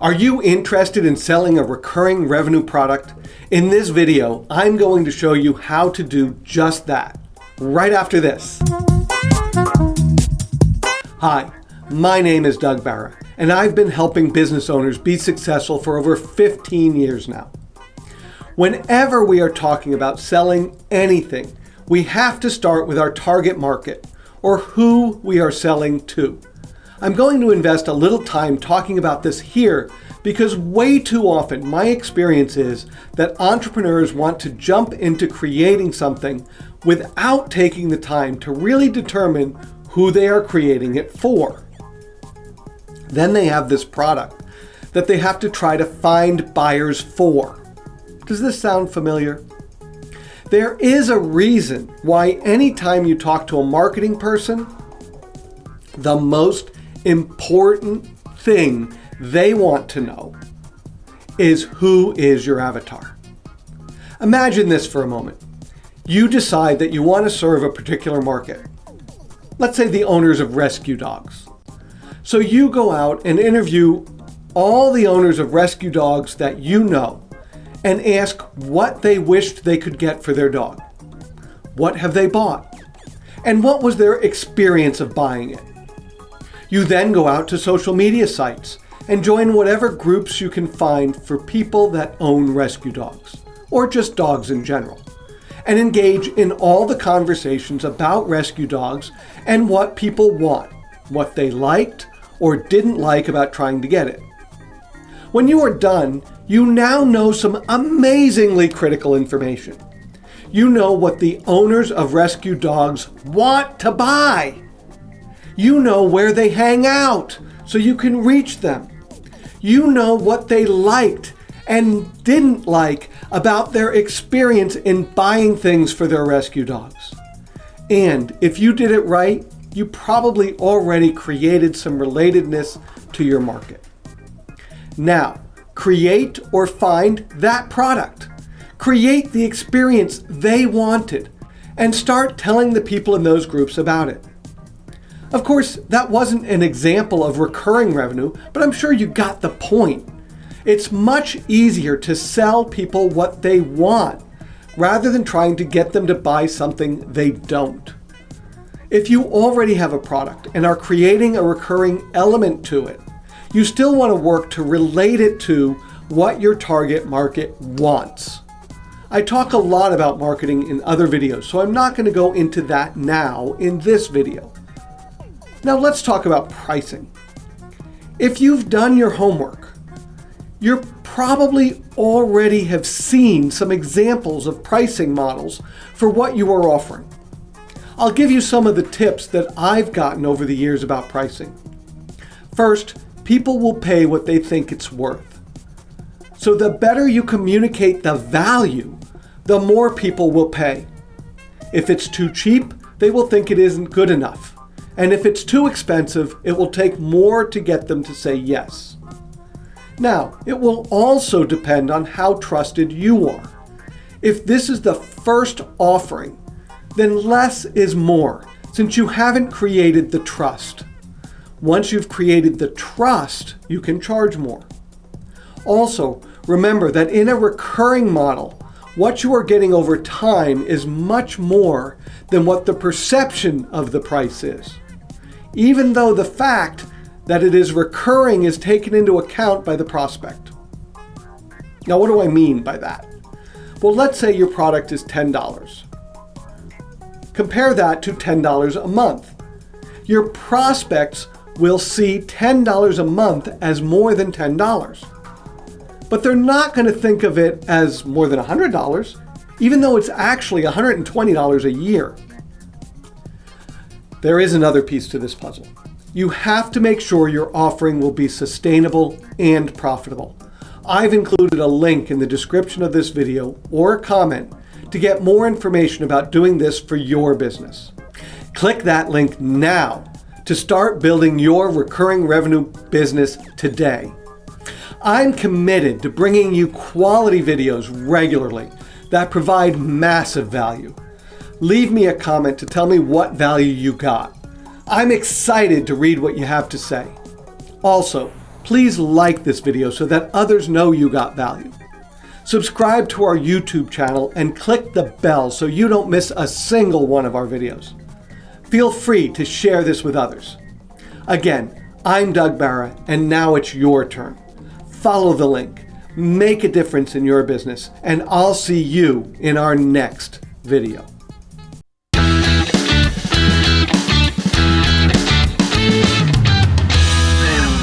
Are you interested in selling a recurring revenue product? In this video, I'm going to show you how to do just that, right after this. Hi, my name is Doug Barra, and I've been helping business owners be successful for over 15 years now. Whenever we are talking about selling anything, we have to start with our target market, or who we are selling to. I'm going to invest a little time talking about this here because way too often my experience is that entrepreneurs want to jump into creating something without taking the time to really determine who they are creating it for. Then they have this product that they have to try to find buyers for. Does this sound familiar? There is a reason why anytime you talk to a marketing person, the most important thing they want to know is who is your avatar. Imagine this for a moment. You decide that you want to serve a particular market. Let's say the owners of rescue dogs. So you go out and interview all the owners of rescue dogs that you know and ask what they wished they could get for their dog. What have they bought? And what was their experience of buying it? You then go out to social media sites and join whatever groups you can find for people that own rescue dogs, or just dogs in general, and engage in all the conversations about rescue dogs and what people want, what they liked or didn't like about trying to get it. When you are done, you now know some amazingly critical information. You know what the owners of rescue dogs want to buy. You know where they hang out so you can reach them. You know what they liked and didn't like about their experience in buying things for their rescue dogs. And if you did it right, you probably already created some relatedness to your market. Now, create or find that product. Create the experience they wanted and start telling the people in those groups about it. Of course, that wasn't an example of recurring revenue, but I'm sure you got the point. It's much easier to sell people what they want rather than trying to get them to buy something they don't. If you already have a product and are creating a recurring element to it, you still want to work to relate it to what your target market wants. I talk a lot about marketing in other videos, so I'm not going to go into that now in this video. Now let's talk about pricing. If you've done your homework, you probably already have seen some examples of pricing models for what you are offering. I'll give you some of the tips that I've gotten over the years about pricing. First, people will pay what they think it's worth. So the better you communicate the value, the more people will pay. If it's too cheap, they will think it isn't good enough. And if it's too expensive, it will take more to get them to say yes. Now, it will also depend on how trusted you are. If this is the first offering, then less is more, since you haven't created the trust. Once you've created the trust, you can charge more. Also, remember that in a recurring model, what you are getting over time is much more than what the perception of the price is even though the fact that it is recurring is taken into account by the prospect. Now, what do I mean by that? Well, let's say your product is $10. Compare that to $10 a month. Your prospects will see $10 a month as more than $10. But they're not going to think of it as more than $100, even though it's actually $120 a year. There is another piece to this puzzle. You have to make sure your offering will be sustainable and profitable. I've included a link in the description of this video or a comment to get more information about doing this for your business. Click that link now to start building your recurring revenue business today. I'm committed to bringing you quality videos regularly that provide massive value leave me a comment to tell me what value you got. I'm excited to read what you have to say. Also, Please like this video so that others know you got value. Subscribe to our YouTube channel and click the bell so you don't miss a single one of our videos. Feel free to share this with others. Again, I'm Doug Barra, and now it's your turn. Follow the link, make a difference in your business, and I'll see you in our next video.